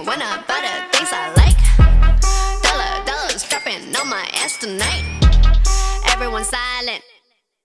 and when I buy the things I like. Dollar, dollars dropping on my ass tonight. Everyone silent.